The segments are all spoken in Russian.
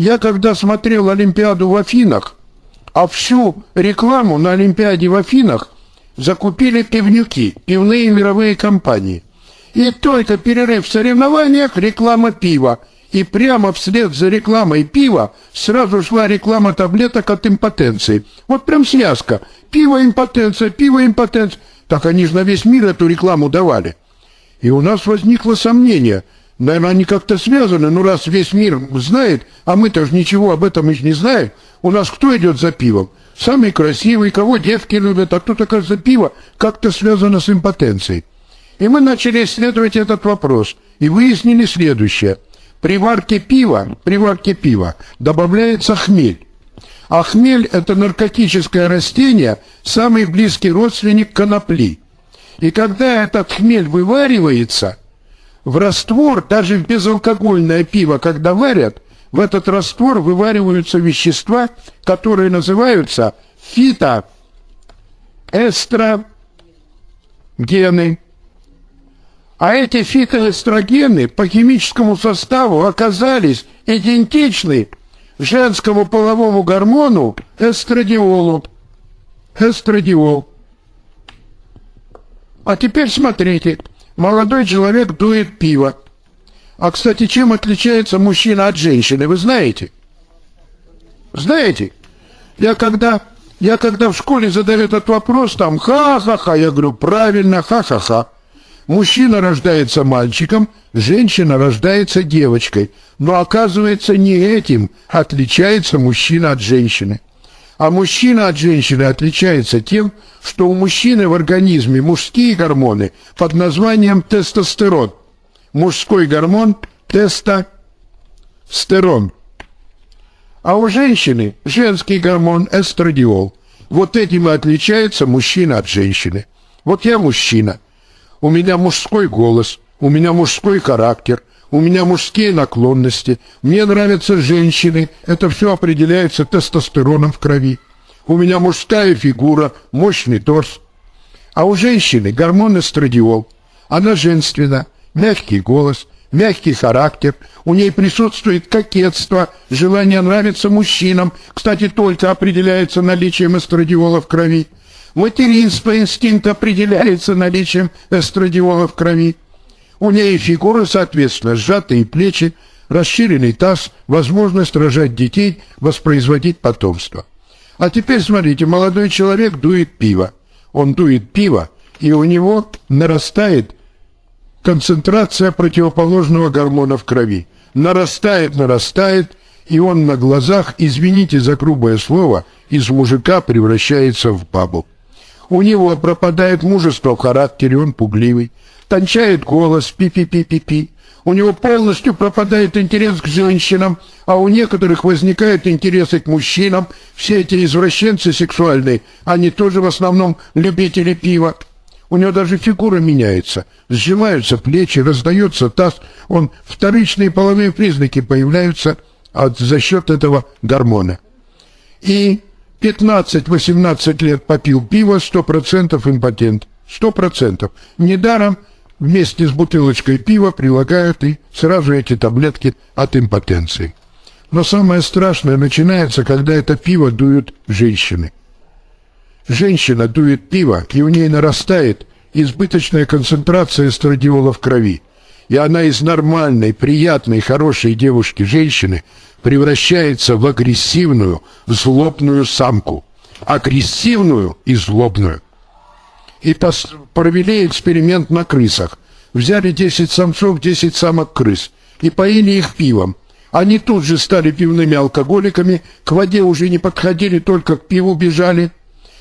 Я когда смотрел Олимпиаду в Афинах, а всю рекламу на Олимпиаде в Афинах закупили пивнюки, пивные мировые компании. И только перерыв в соревнованиях реклама пива. И прямо вслед за рекламой пива сразу шла реклама таблеток от импотенции. Вот прям связка. Пиво импотенция, пиво импотенция. Так они же на весь мир эту рекламу давали. И у нас возникло сомнение. Наверное, они как-то связаны. Ну, раз весь мир знает, а мы-то же ничего об этом еще не знаем. У нас кто идет за пивом? Самый красивый, кого девки любят, а кто-то, кажется, пиво как-то связано с импотенцией. И мы начали исследовать этот вопрос и выяснили следующее. При варке пива, при варке пива добавляется хмель. А хмель – это наркотическое растение, самый близкий родственник конопли. И когда этот хмель вываривается, в раствор, даже в безалкогольное пиво, когда варят, в этот раствор вывариваются вещества, которые называются фитоэстрогены. А эти фитоэстрогены по химическому составу оказались идентичны женскому половому гормону эстрадиолу. Эстрадиол. А теперь смотрите. Молодой человек дует пиво. А, кстати, чем отличается мужчина от женщины, вы знаете? Знаете? Я когда, я когда в школе задаю этот вопрос, там ха-ха-ха, я говорю, правильно, ха-ха-ха. Мужчина рождается мальчиком, женщина рождается девочкой. Но оказывается, не этим отличается мужчина от женщины. А мужчина от женщины отличается тем, что у мужчины в организме мужские гормоны под названием тестостерон. Мужской гормон – тестостерон. А у женщины женский гормон – эстрадиол. Вот этим и отличается мужчина от женщины. Вот я мужчина – у меня мужской голос, у меня мужской характер, у меня мужские наклонности, мне нравятся женщины, это все определяется тестостероном в крови. У меня мужская фигура, мощный торс. А у женщины гормон эстрадиол. Она женственна, мягкий голос, мягкий характер, у ней присутствует кокетство, желание нравиться мужчинам, кстати, только определяется наличием эстрадиола в крови. Материнство инстинкт определяется наличием эстрадиола в крови. У ней фигура, соответственно, сжатые плечи, расширенный таз, возможность рожать детей, воспроизводить потомство. А теперь смотрите, молодой человек дует пиво. Он дует пиво, и у него нарастает концентрация противоположного гормона в крови. Нарастает, нарастает, и он на глазах, извините за грубое слово, из мужика превращается в бабу. У него пропадает мужество в характере, он пугливый. Тончает голос, пи-пи-пи-пи-пи. У него полностью пропадает интерес к женщинам, а у некоторых возникает интерес к мужчинам. Все эти извращенцы сексуальные, они тоже в основном любители пива. У него даже фигура меняется. Сжимаются плечи, раздается таз. Он вторичные половые признаки появляются от, за счет этого гормона. И 15-18 лет попил пиво, 100% импотент. 100%. Недаром вместе с бутылочкой пива прилагают и сразу эти таблетки от импотенции. Но самое страшное начинается, когда это пиво дуют женщины. Женщина дует пиво, и у ней нарастает избыточная концентрация эстрадиола в крови. И она из нормальной, приятной, хорошей девушки-женщины превращается в агрессивную, злобную самку. Агрессивную и злобную. И провели эксперимент на крысах. Взяли 10 самцов, 10 самок крыс и поили их пивом. Они тут же стали пивными алкоголиками, к воде уже не подходили, только к пиву бежали.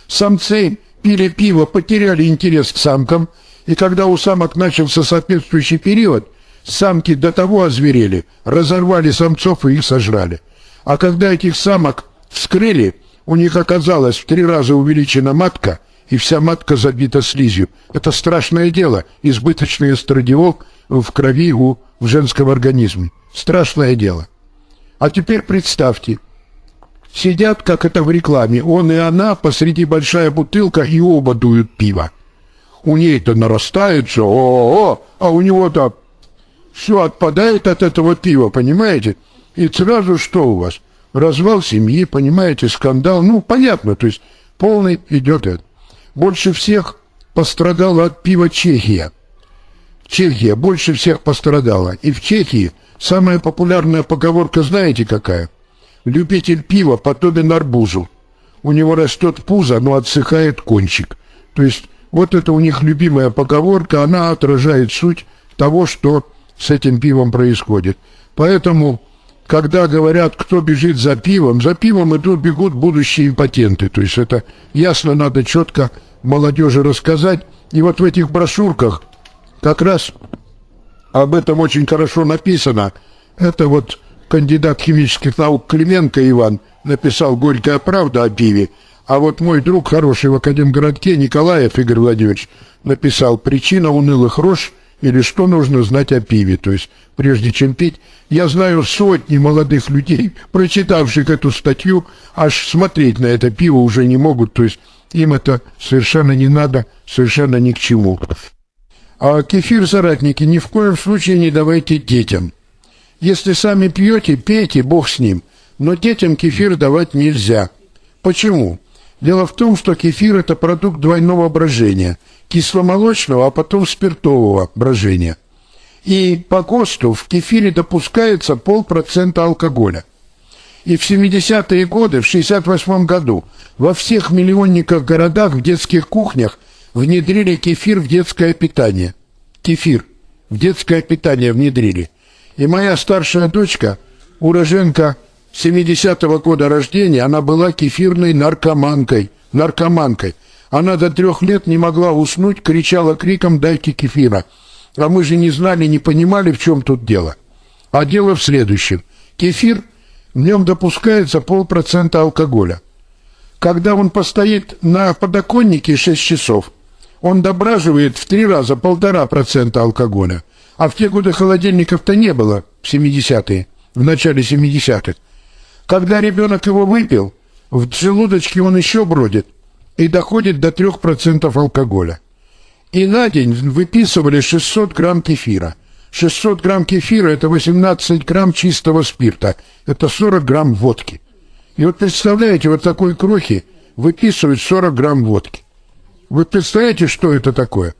Самцы пили пиво, потеряли интерес к самкам, и когда у самок начался соответствующий период – Самки до того озверели, разорвали самцов и их сожрали. А когда этих самок вскрыли, у них оказалось в три раза увеличена матка, и вся матка забита слизью. Это страшное дело, избыточный эстрадиол в крови у в женском организме. Страшное дело. А теперь представьте, сидят, как это в рекламе, он и она, посреди большая бутылка, и оба дуют пиво. У ней-то нарастает все, о, -о, -о а у него-то все отпадает от этого пива, понимаете? И сразу что у вас? Развал семьи, понимаете, скандал. Ну, понятно, то есть полный идет это. Больше всех пострадала от пива Чехия. Чехия больше всех пострадала. И в Чехии самая популярная поговорка знаете какая? Любитель пива подобен арбузу. У него растет пузо, но отсыхает кончик. То есть вот это у них любимая поговорка, она отражает суть того, что с этим пивом происходит. Поэтому, когда говорят, кто бежит за пивом, за пивом идут, бегут будущие импотенты. То есть это ясно надо четко молодежи рассказать. И вот в этих брошюрках как раз об этом очень хорошо написано. Это вот кандидат химических наук Клименко Иван написал «Горькая правда» о пиве. А вот мой друг хороший в Академгородке Николаев Игорь Владимирович написал «Причина унылых рож» или «Что нужно знать о пиве». То есть, прежде чем пить, я знаю сотни молодых людей, прочитавших эту статью, аж смотреть на это пиво уже не могут. То есть, им это совершенно не надо, совершенно ни к чему. А кефир, соратники, ни в коем случае не давайте детям. Если сами пьете, пейте, бог с ним. Но детям кефир давать нельзя. Почему? Дело в том, что кефир – это продукт двойного брожения – кисломолочного, а потом спиртового брожения. И по ГОСТу в кефире допускается полпроцента алкоголя. И в 70-е годы, в 68 году, во всех миллионниках городах в детских кухнях внедрили кефир в детское питание. Кефир в детское питание внедрили. И моя старшая дочка, уроженка 70-го года рождения она была кефирной наркоманкой. Наркоманкой. Она до трех лет не могла уснуть, кричала криком «дайте кефира». А мы же не знали, не понимали, в чем тут дело. А дело в следующем. Кефир, в нем допускается полпроцента алкоголя. Когда он постоит на подоконнике 6 часов, он дображивает в три раза полтора процента алкоголя. А в те годы холодильников-то не было, в 70-е, в начале 70-х. Когда ребенок его выпил, в желудочке он еще бродит и доходит до 3% алкоголя. И на день выписывали 600 грамм кефира. 600 грамм кефира – это 18 грамм чистого спирта. Это 40 грамм водки. И вот представляете, вот такой крохи выписывают 40 грамм водки. Вы представляете, что это такое?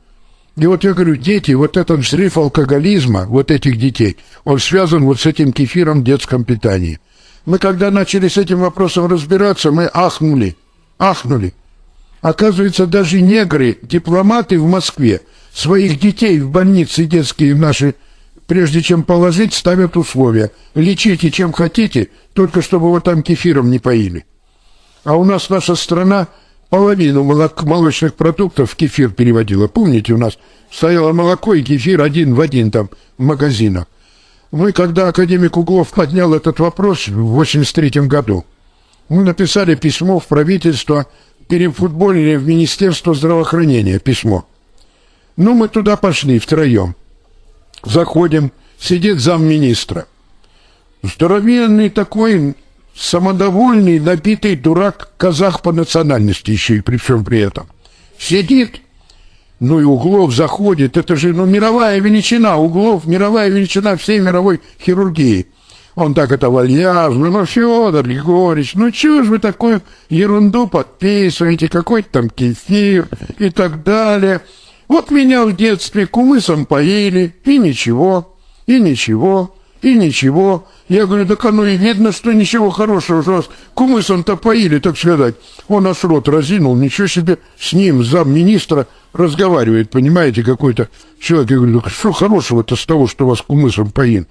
И вот я говорю, дети, вот этот взрыв алкоголизма, вот этих детей, он связан вот с этим кефиром в детском питании – мы когда начали с этим вопросом разбираться, мы ахнули, ахнули. Оказывается, даже негры, дипломаты в Москве, своих детей в больницы детские наши, прежде чем положить, ставят условия. Лечите чем хотите, только чтобы вот там кефиром не поили. А у нас наша страна половину молок, молочных продуктов в кефир переводила. Помните, у нас стояло молоко и кефир один в один там в магазинах. Мы, когда академик Углов поднял этот вопрос в 1983 году, мы написали письмо в правительство, перефутболили в Министерство здравоохранения письмо. Ну, мы туда пошли втроем. Заходим, сидит замминистра. Здоровенный такой, самодовольный, набитый дурак, казах по национальности еще и при всем при этом. Сидит, ну и Углов заходит, это же ну, мировая величина, Углов, мировая величина всей мировой хирургии. Он так это вальяжно, ну, Федор Егорьевич, ну, чего же вы такую ерунду подписываете, какой-то там кефир и так далее. Вот меня в детстве кумысом поили, и ничего, и ничего, и ничего. Я говорю, так оно и видно, что ничего хорошего, что вас кумысом-то поили, так сказать. Он аж рот разинул, ничего себе, с ним замминистра разговаривает, понимаете, какой-то человек. Я говорю, что хорошего-то с того, что вас кумысом поин?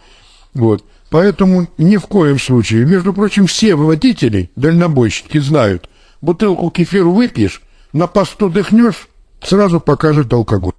Вот. Поэтому ни в коем случае. Между прочим, все водители, дальнобойщики знают, бутылку кефира выпьешь, на посту дыхнешь, сразу покажет алкоголь.